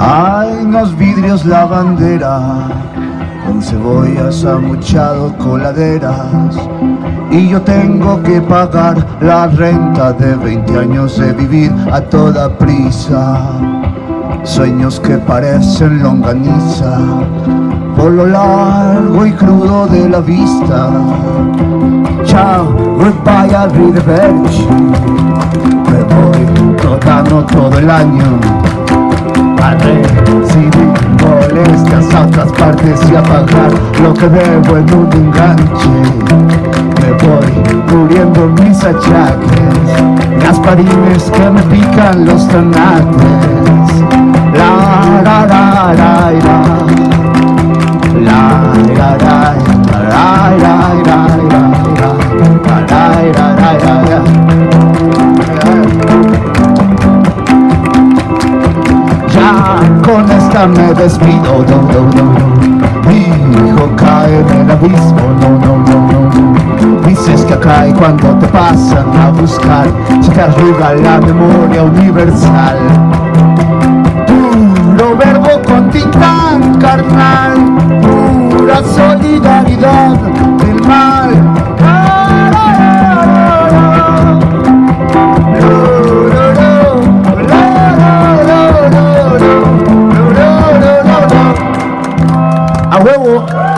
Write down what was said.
Hay en los vidrios la bandera con cebollas amuchado coladeras. Y yo tengo que pagar la renta de 20 años de vivir a toda prisa. Sueños que parecen longaniza por lo largo y crudo de la vista. Chao, goodbye arrivederci. Me voy trotando todo el año a recibir molestias a otras partes y a pagar lo que debo en un enganche. Me voy cubriendo mis achaques gasparines que me pican los tanates. La me despido, no, no, no. Mi hijo cae en el abismo, no, no, no, no. Dices que cae cuando te pasan a buscar Se te arruga la memoria universal. Puro verbo con titán carnal Pura solidaridad. 两块五。